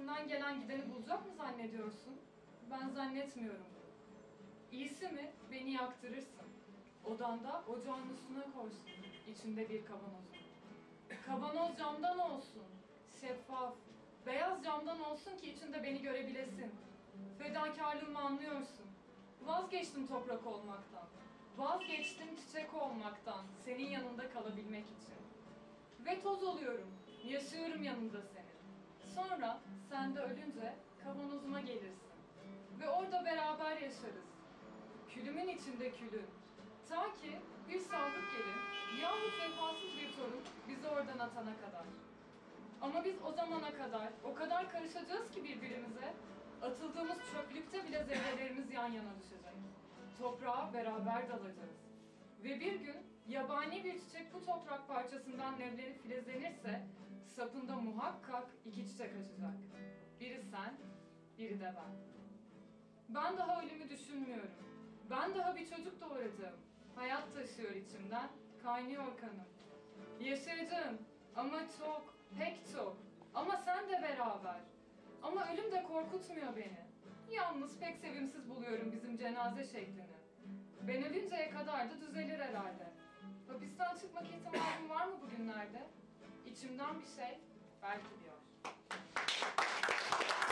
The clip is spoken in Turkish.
üstesinden gelen gideni bulacak mı zannediyorsun? Ben zannetmiyorum. İyisi mi beni yaktırırsın. Odanda ocağın üstüne koysun. İçinde bir kavanozu. Kavanoz camdan olsun. Şeffaf. Beyaz camdan olsun ki içinde beni görebilesin. Fedakarlığımı anlıyorsun. Vazgeçtim toprak olmaktan. Vazgeçtim çiçek olmaktan. Senin yanında kalabilmek için. Ve toz oluyorum. Yaşıyorum yanında senin. Sonra yaşarız. Külümün içinde külün. Ta ki bir sadık gelin yahut vefasız bir torun bizi oradan atana kadar. Ama biz o zamana kadar o kadar karışacağız ki birbirimize, atıldığımız çöplükte bile zerrelerimiz yan yana düşecek. Toprağa beraber dalacağız. Ve bir gün yabani bir çiçek bu toprak parçasından nevlenip filizlenirse sapında muhakkak iki çiçek açacak. Biri sen, biri de ben. Ben daha ölümü düşünmüyorum. Ben daha bir çocuk doğuracağım. Hayat taşıyor içimden, kaynıyor kanım. Yaşayacağım ama çok, pek çok. Ama sen de beraber. Ama ölüm de korkutmuyor beni. Yalnız pek sevimsiz buluyorum bizim cenaze şeklini. Ben ölünceye kadar da düzelir herhalde. Hapisten çıkmak ihtimalim var mı bugünlerde? İçimden bir şey belki.